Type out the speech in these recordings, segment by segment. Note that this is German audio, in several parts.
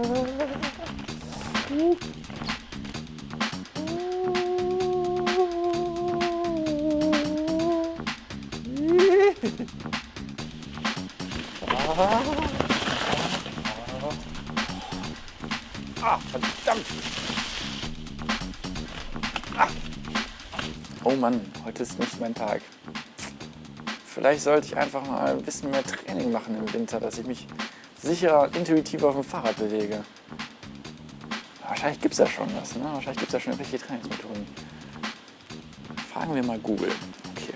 Ah, verdammt! Ah. Oh Mann, heute ist nicht mein Tag. Vielleicht sollte ich einfach mal ein bisschen mehr Training machen im Winter, dass ich mich sicherer intuitiver auf dem Fahrrad bewege. Wahrscheinlich gibt es ja schon was, ne? Wahrscheinlich gibt es ja schon irgendwelche Trainingsmethoden. Fragen wir mal Google. Okay.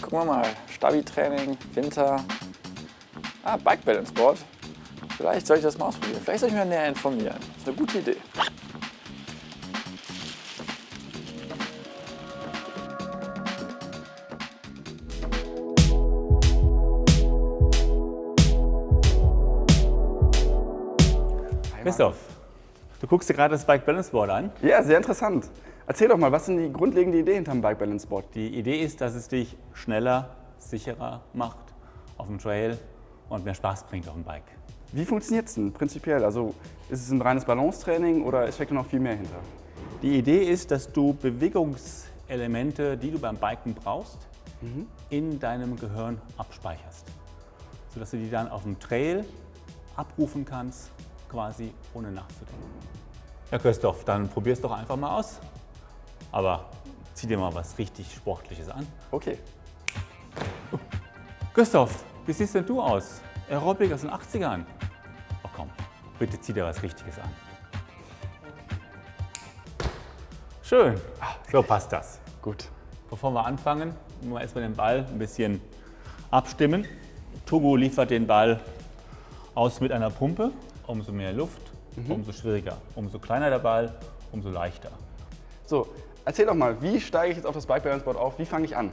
Gucken wir mal. Stabi-Training, Winter. Ah, Bike Balance Board. Vielleicht soll ich das mal ausprobieren. Vielleicht soll ich mich näher informieren. Das ist eine gute Idee. Christoph, du guckst dir gerade das Bike Balance Board an. Ja, sehr interessant. Erzähl doch mal, was sind die grundlegende Idee hinterm Bike Balance Board? Die Idee ist, dass es dich schneller, sicherer macht auf dem Trail und mehr Spaß bringt auf dem Bike. Wie funktioniert es denn prinzipiell? Also ist es ein reines Balancetraining oder steckt da noch viel mehr hinter? Die Idee ist, dass du Bewegungselemente, die du beim Biken brauchst, in deinem Gehirn abspeicherst. Sodass du die dann auf dem Trail abrufen kannst, quasi ohne nachzudenken. Ja, Christoph, dann probier's doch einfach mal aus. Aber zieh dir mal was richtig Sportliches an. Okay. Christoph, wie siehst denn du aus? Aerobic aus den 80ern. Oh komm, bitte zieh dir was Richtiges an. Schön, so passt das. Gut. Bevor wir anfangen, müssen wir erstmal den Ball ein bisschen abstimmen. Togo liefert den Ball aus mit einer Pumpe. Umso mehr Luft, umso schwieriger. Umso kleiner der Ball, umso leichter. So, erzähl doch mal, wie steige ich jetzt auf das Bike Balance Board auf? Wie fange ich an?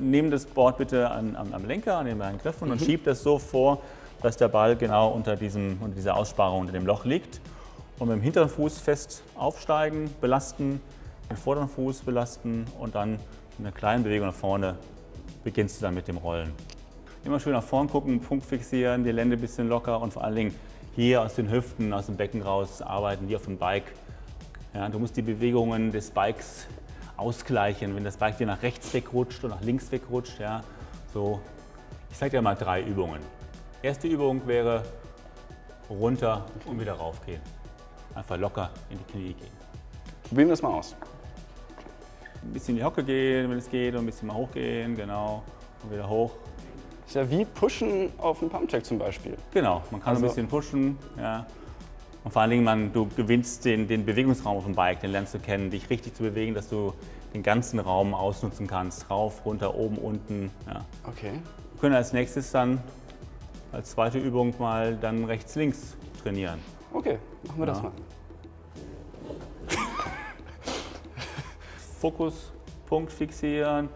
Nehmen das Board bitte an, am, am Lenker, an den beiden Griffen und schiebt es so vor, dass der Ball genau unter, diesem, unter dieser Aussparung, unter dem Loch liegt. Und mit dem hinteren Fuß fest aufsteigen, belasten, den vorderen Fuß belasten und dann in einer kleinen Bewegung nach vorne beginnst du dann mit dem Rollen. Immer schön nach vorn gucken, Punkt fixieren, die Lände ein bisschen locker und vor allen Dingen hier aus den Hüften, aus dem Becken raus arbeiten, wie auf dem Bike. Ja, du musst die Bewegungen des Bikes ausgleichen. Wenn das Bike dir nach rechts wegrutscht und nach links wegrutscht, ja, so. Ich zeige dir mal drei Übungen. Erste Übung wäre runter und wieder raufgehen. Einfach locker in die Knie gehen. Probieren wir das mal aus. Ein bisschen in die Hocke gehen, wenn es geht, und ein bisschen mal hochgehen, genau. Und wieder hoch. Ist ja wie Pushen auf einem Pumpcheck zum Beispiel. Genau, man kann Also- ein bisschen pushen. Ja. Und vor allen Dingen, man, du gewinnst den, den Bewegungsraum auf dem Bike, den lernst du kennen, dich richtig zu bewegen, dass du den ganzen Raum ausnutzen kannst. Rauf, runter, oben, unten. Ja. Okay. Wir können als nächstes dann als zweite Übung mal dann rechts, links trainieren. Okay, machen wir das Ja. mal. Fokus, Punkt fixieren,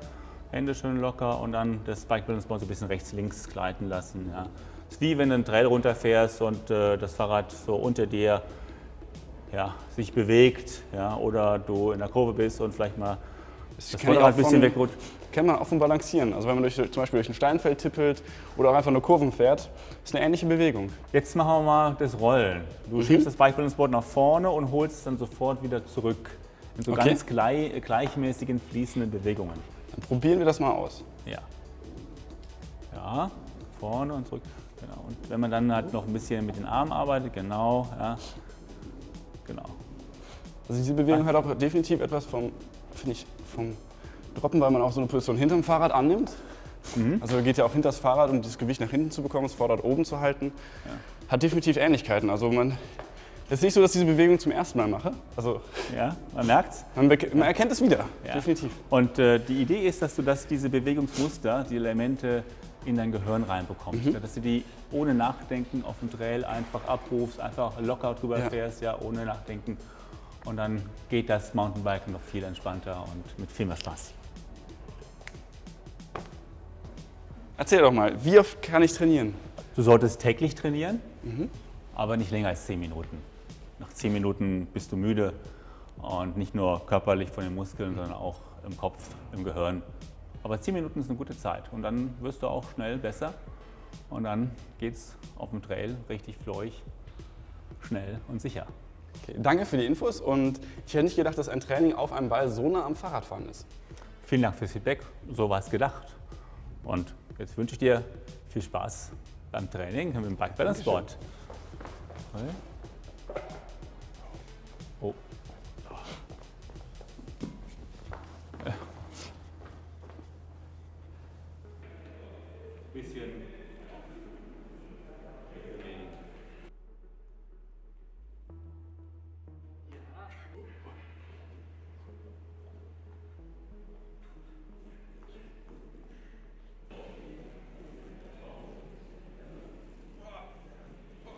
Hände schön locker und dann das Bike Balance Board so ein bisschen rechts, links gleiten lassen. Ja. ist wie wenn du einen Trail runterfährst und äh, das Fahrrad so unter dir ja, sich bewegt ja, oder du in der Kurve bist und vielleicht mal das ich Vorderrad ein bisschen wegrutscht. Kennt man auch vom Balancieren. Also wenn man durch, zum Beispiel durch ein Steinfeld tippelt oder auch einfach nur Kurven fährt, ist eine ähnliche Bewegung. Jetzt machen wir mal das Rollen. Du Mhm. schiebst das Bike Balance Board nach vorne und holst es dann sofort wieder zurück. In so Okay. ganz glei gleichmäßigen, fließenden Bewegungen. Dann probieren wir das mal aus. Ja. Ja, vorne und zurück. Genau. Und wenn man dann halt noch ein bisschen mit den Armen arbeitet, genau, ja. Genau. Also diese Bewegung hat auch definitiv etwas vom, finde ich, vom Droppen, weil man auch so eine Position hinterm Fahrrad annimmt. Also geht ja auch hinter das Fahrrad, um das Gewicht nach hinten zu bekommen, das Vorderrad oben zu halten. Hat definitiv Ähnlichkeiten. Also man, es ist nicht so, dass ich diese Bewegung zum ersten Mal mache. Also Ja, man merkt's. man, man erkennt es wieder, Ja. definitiv. Und äh, die Idee ist, dass du das, diese Bewegungsmuster, die Elemente in dein Gehirn reinbekommst. Ja, dass du die ohne Nachdenken auf dem Trail einfach abrufst, einfach locker drüber Ja. fährst, ja, ohne Nachdenken. Und dann geht das Mountainbiken noch viel entspannter und mit viel mehr Spaß. Erzähl doch mal, wie oft kann ich trainieren? Du solltest täglich trainieren, aber nicht länger als 10 Minuten. Nach 10 Minuten bist du müde und nicht nur körperlich von den Muskeln, sondern auch im Kopf, im Gehirn. Aber 10 Minuten ist eine gute Zeit und dann wirst du auch schnell besser und dann geht's auf dem Trail richtig flowig. schnell und sicher. Okay, danke für die Infos und ich hätte nicht gedacht, dass ein Training auf einem Ball so nah am Fahrradfahren ist. Vielen Dank fürs Feedback, so war es gedacht. Und jetzt wünsche ich dir viel Spaß beim Training mit dem Bike Balance Board. bisschen